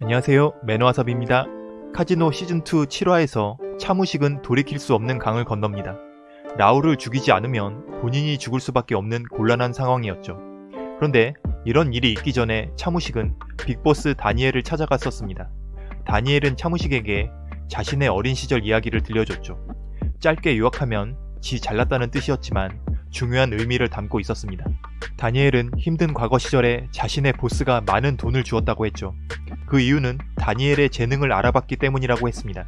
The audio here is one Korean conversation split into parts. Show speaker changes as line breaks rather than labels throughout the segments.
안녕하세요 매너와삽입니다. 카지노 시즌2 7화에서 차무식은 돌이킬 수 없는 강을 건넙니다. 라울을 죽이지 않으면 본인이 죽을 수밖에 없는 곤란한 상황이었죠. 그런데 이런 일이 있기 전에 차무식은 빅보스 다니엘을 찾아갔었습니다. 다니엘은 차무식에게 자신의 어린 시절 이야기를 들려줬죠. 짧게 요약하면 지 잘났다는 뜻이었지만 중요한 의미를 담고 있었습니다. 다니엘은 힘든 과거 시절에 자신의 보스가 많은 돈을 주었다고 했죠. 그 이유는 다니엘의 재능을 알아봤기 때문이라고 했습니다.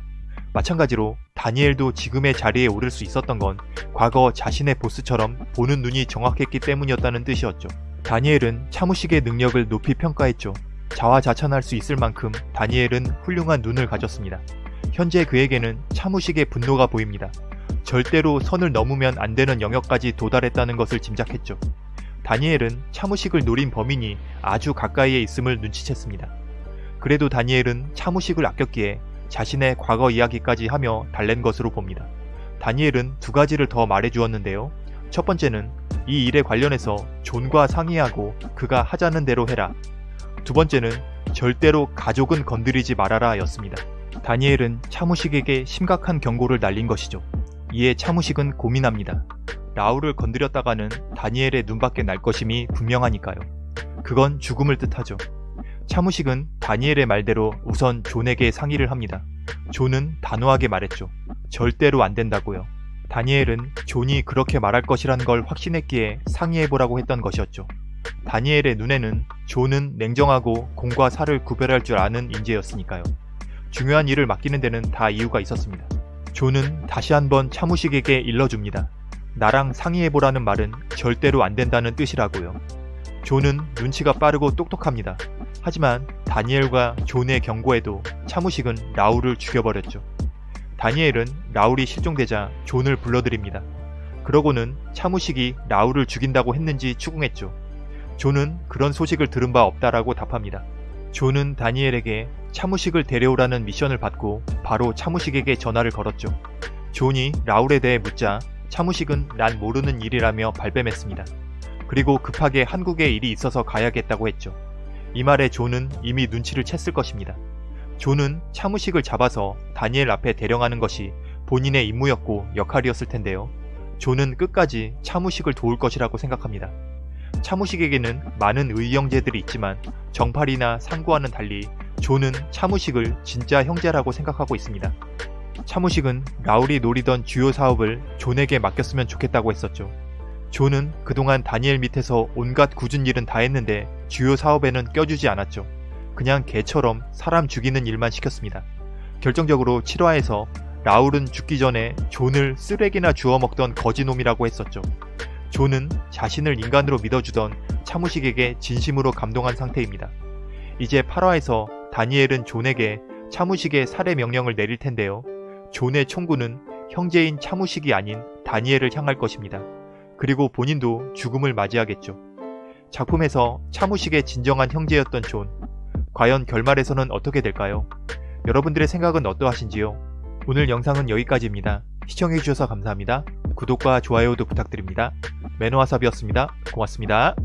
마찬가지로 다니엘도 지금의 자리에 오를 수 있었던 건 과거 자신의 보스처럼 보는 눈이 정확했기 때문이었다는 뜻이었죠. 다니엘은 차무식의 능력을 높이 평가했죠. 자화자찬할 수 있을 만큼 다니엘은 훌륭한 눈을 가졌습니다. 현재 그에게는 차무식의 분노가 보입니다. 절대로 선을 넘으면 안 되는 영역까지 도달했다는 것을 짐작했죠. 다니엘은 차무식을 노린 범인이 아주 가까이에 있음을 눈치챘습니다. 그래도 다니엘은 차무식을 아꼈기에 자신의 과거 이야기까지 하며 달랜 것으로 봅니다. 다니엘은 두 가지를 더 말해주었는데요. 첫 번째는 이 일에 관련해서 존과 상의하고 그가 하자는 대로 해라. 두 번째는 절대로 가족은 건드리지 말아라 였습니다. 다니엘은 차무식에게 심각한 경고를 날린 것이죠. 이에 차무식은 고민합니다. 라울을 건드렸다가는 다니엘의 눈밖에 날 것임이 분명하니까요. 그건 죽음을 뜻하죠. 차무식은 다니엘의 말대로 우선 존에게 상의를 합니다. 존은 단호하게 말했죠. 절대로 안 된다고요. 다니엘은 존이 그렇게 말할 것이라는 걸 확신했기에 상의해보라고 했던 것이었죠. 다니엘의 눈에는 존은 냉정하고 공과 사를 구별할 줄 아는 인재였으니까요. 중요한 일을 맡기는 데는 다 이유가 있었습니다. 존은 다시 한번 차무식에게 일러줍니다. 나랑 상의해보라는 말은 절대로 안 된다는 뜻이라고요. 존은 눈치가 빠르고 똑똑합니다. 하지만 다니엘과 존의 경고에도 차무식은 라울을 죽여버렸죠. 다니엘은 라울이 실종되자 존을 불러들입니다. 그러고는 차무식이 라울을 죽인다고 했는지 추궁했죠. 존은 그런 소식을 들은 바 없다라고 답합니다. 존은 다니엘에게 차무식을 데려오라는 미션을 받고 바로 차무식에게 전화를 걸었죠. 존이 라울에 대해 묻자 차무식은 난 모르는 일이라며 발뺌했습니다. 그리고 급하게 한국에 일이 있어서 가야겠다고 했죠. 이 말에 존은 이미 눈치를 챘을 것입니다. 존은 차무식을 잡아서 다니엘 앞에 대령하는 것이 본인의 임무였고 역할이었을 텐데요. 존은 끝까지 차무식을 도울 것이라고 생각합니다. 차무식에게는 많은 의형제들이 있지만 정팔이나 상구와는 달리 존은 차무식을 진짜 형제라고 생각하고 있습니다. 차무식은 라울이 노리던 주요 사업을 존에게 맡겼으면 좋겠다고 했었죠. 존은 그동안 다니엘 밑에서 온갖 궂은 일은 다 했는데 주요 사업에는 껴주지 않았죠. 그냥 개처럼 사람 죽이는 일만 시켰습니다. 결정적으로 7화에서 라울은 죽기 전에 존을 쓰레기나 주워 먹던 거지놈이라고 했었죠. 존은 자신을 인간으로 믿어주던 차무식에게 진심으로 감동한 상태입니다. 이제 8화에서 다니엘은 존에게 차무식의 살해 명령을 내릴 텐데요. 존의 총구는 형제인 차무식이 아닌 다니엘을 향할 것입니다. 그리고 본인도 죽음을 맞이하겠죠. 작품에서 차무식의 진정한 형제였던 존. 과연 결말에서는 어떻게 될까요? 여러분들의 생각은 어떠하신지요? 오늘 영상은 여기까지입니다. 시청해주셔서 감사합니다. 구독과 좋아요도 부탁드립니다. 매너와삽이었습니다. 고맙습니다.